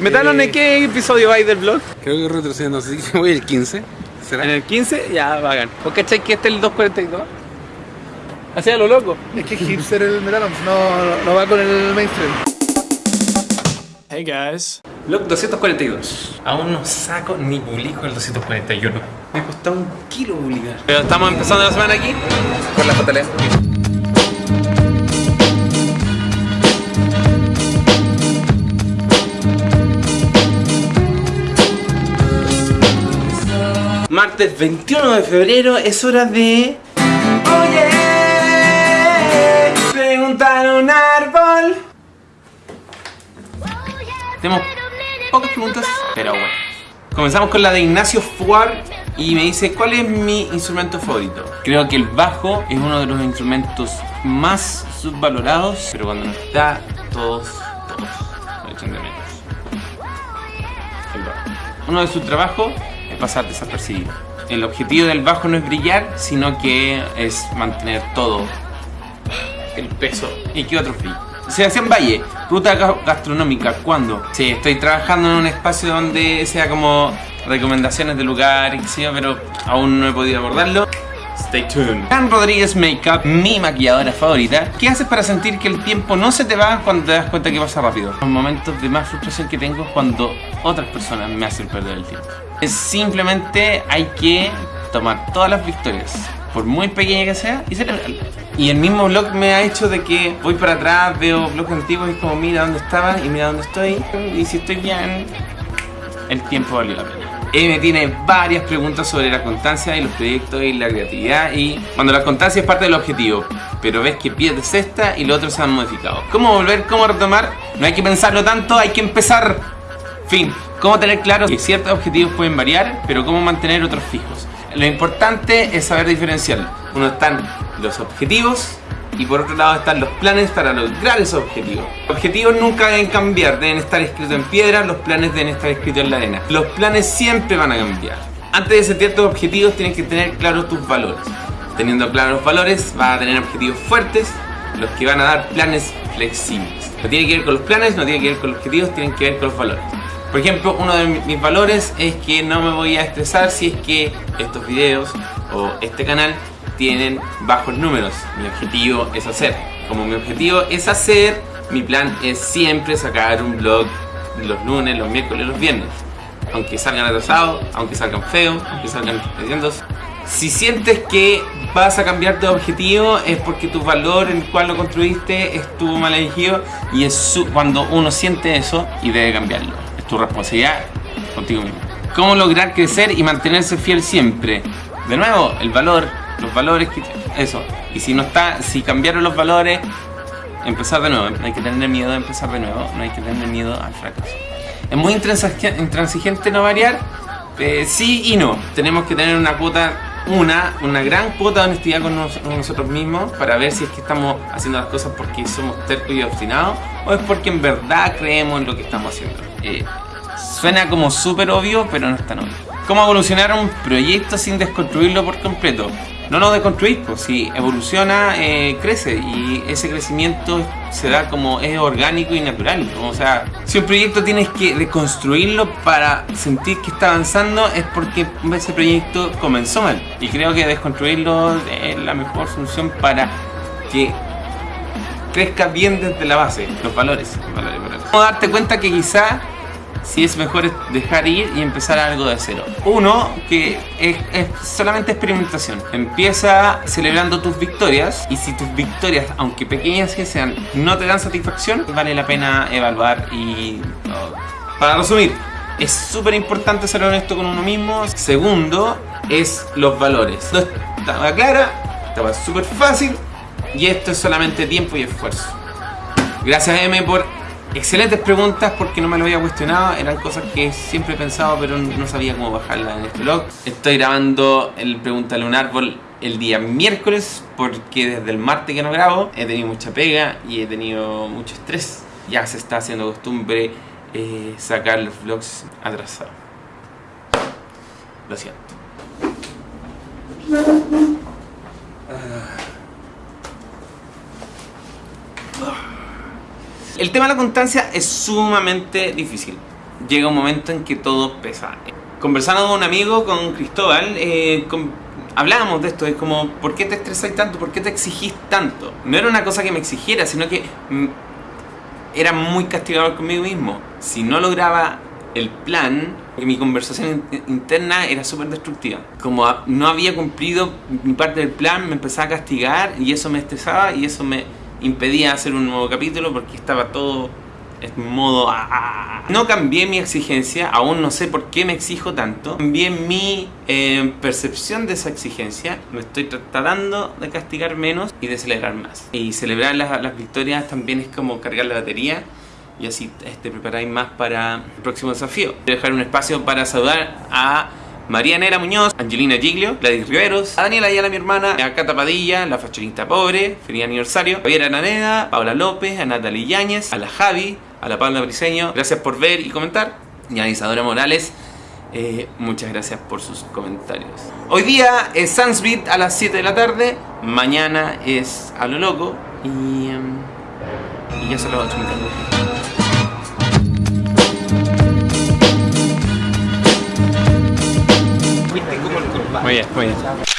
Metano, ¿en qué episodio vais del blog? Creo que retrocediendo, así que voy el 15. ¿Será? En el 15, ya, vagan. ¿Vos cachai que este es el 242? Así a lo loco. Es que es hipster el Metano, no, no va con el mainstream. Hey guys. Blog 242. Aún no saco ni publico el 241. Me costó un kilo publicar. Pero estamos empezando la semana aquí con la JL. Martes 21 de febrero es hora de... Oye, preguntar a un árbol. Tenemos pocas preguntas, pero bueno. Comenzamos con la de Ignacio Fuar y me dice ¿Cuál es mi instrumento favorito? Creo que el bajo es uno de los instrumentos más subvalorados, pero cuando no está, todos, todos lo echan de menos. El bajo. Uno de sus trabajos pasar desapercibido. El objetivo del bajo no es brillar, sino que es mantener todo el peso y que otro frío. Sebastián Valle, ruta ga- gastronómica, ¿cuándo? Sí, estoy trabajando en un espacio donde sea como recomendaciones de lugar, y qué sé yo, pero aún no he podido abordarlo. Stay tuned. Dan Rodríguez Makeup, mi maquilladora favorita. ¿Qué haces para sentir que el tiempo no se te va cuando te das cuenta que pasa rápido? Los momentos de más frustración que tengo es cuando otras personas me hacen perder el tiempo. Es simplemente hay que tomar todas las victorias, por muy pequeña que sea, y celebrarlas. Y el mismo blog me ha hecho de que voy para atrás, veo blogs antiguos y es como mira dónde estaba y mira dónde estoy. Y si estoy bien, el tiempo valió la pena. Me tiene varias preguntas sobre la constancia y los proyectos y la creatividad y cuando la constancia es parte del objetivo, pero ves que pierdes esta y los otros se han modificado. ¿Cómo volver? ¿Cómo retomar? No hay que pensarlo tanto, hay que empezar. Fin. ¿Cómo tener claro que ciertos objetivos pueden variar, pero cómo mantener otros fijos? Lo importante es saber diferenciar. Uno están los objetivos y por otro lado están los planes para lograr esos objetivos. Los objetivos nunca deben cambiar, deben estar escritos en piedra, los planes deben estar escritos en la arena. Los planes siempre van a cambiar. Antes de setear tus objetivos tienes que tener claros tus valores. Teniendo claros los valores vas a tener objetivos fuertes, los que van a dar planes flexibles. No tiene que ver con los planes, no tiene que ver con los objetivos, tienen que ver con los valores. Por ejemplo, uno de mi- mis valores es que no me voy a estresar si es que estos videos o este canal tienen bajos números. Mi objetivo es hacer. Como mi objetivo es hacer, mi plan es siempre sacar un vlog los lunes, los miércoles, los viernes. Aunque salgan atrasados, aunque salgan feos, aunque salgan leyendos. Si sientes que vas a cambiar tu objetivo es porque tu valor en el cual lo construiste estuvo mal elegido y es cuando uno siente eso y debe cambiarlo. Tu responsabilidad contigo mismo. ¿Cómo lograr crecer y mantenerse fiel siempre? De nuevo, el valor, los valores que... Eso. Y si no está, si cambiaron los valores, empezar de nuevo. No hay que tener miedo de empezar de nuevo, no hay que tener miedo al fracaso. Es muy intransigente no variar, eh, sí y no. Tenemos que tener una cuota, una, una gran cuota de honestidad con, nos- con nosotros mismos para ver si es que estamos haciendo las cosas porque somos tercos y obstinados o es porque en verdad creemos en lo que estamos haciendo. Eh, suena como súper obvio, pero no es tan obvio. ¿Cómo evolucionar un proyecto sin desconstruirlo por completo? No lo deconstruís, pues si evoluciona, eh, crece y ese crecimiento se da como es orgánico y natural. ¿no? O sea, si un proyecto tienes que deconstruirlo para sentir que está avanzando es porque ese proyecto comenzó mal. Y creo que desconstruirlo es la mejor solución para que crezca bien desde la base, los valores. valores, valores. ¿Cómo darte cuenta que quizá si es mejor dejar ir y empezar algo de cero. Uno, que es, es solamente experimentación. Empieza celebrando tus victorias y si tus victorias, aunque pequeñas que sean, no te dan satisfacción, vale la pena evaluar y... oh. Para resumir, es súper importante ser honesto con uno mismo. Segundo, es los valores. No estaba clara, estaba súper fácil y esto es solamente tiempo y esfuerzo. Gracias M por excelentes preguntas porque no me lo había cuestionado. Eran cosas que siempre he pensado pero no sabía cómo bajarlas en este blog. Estoy grabando el Pregúntale a un árbol el día miércoles porque desde el martes que no grabo he tenido mucha pega y he tenido mucho estrés. Ya se está haciendo costumbre eh, sacar los vlogs atrasados. Lo siento. El tema de la constancia es sumamente difícil. llega un momento en que todo pesa. Conversando con un amigo, con Cristóbal, eh, hablábamos de esto, es como, ¿por qué te estresás tanto? ¿Por qué te exigís tanto? No era una cosa que me exigiera, sino que mm, era muy castigador conmigo mismo. Si no lograba el plan, mi conversación in- interna era súper destructiva. Como no había cumplido mi parte del plan, me empezaba a castigar y eso me estresaba y eso me impedía hacer un nuevo capítulo porque estaba todo en modo... No cambié mi exigencia, aún no sé por qué me exijo tanto. Cambié mi eh, percepción de esa exigencia. Me estoy tra- tratando de castigar menos y de celebrar más. Y celebrar las, las victorias también es como cargar la batería y así te preparáis más para el próximo desafío. Quiero dejar un espacio para saludar a María Nera Muñoz, Angelina Giglio, Gladys Riveros, a Daniela Ayala, mi hermana, a Cata Padilla, la fashionista pobre, feliz aniversario, Javier Araneda, Paula López, a Natalie Yáñez, a la Javi, a la Paula Briseño. Gracias por ver y comentar. Y a Isadora Morales, eh, muchas gracias por sus comentarios. Hoy día es Sunsbeat a las 7 de la tarde, mañana es a lo loco y, em, ya mi cangrejo. Muy bien, muy bien.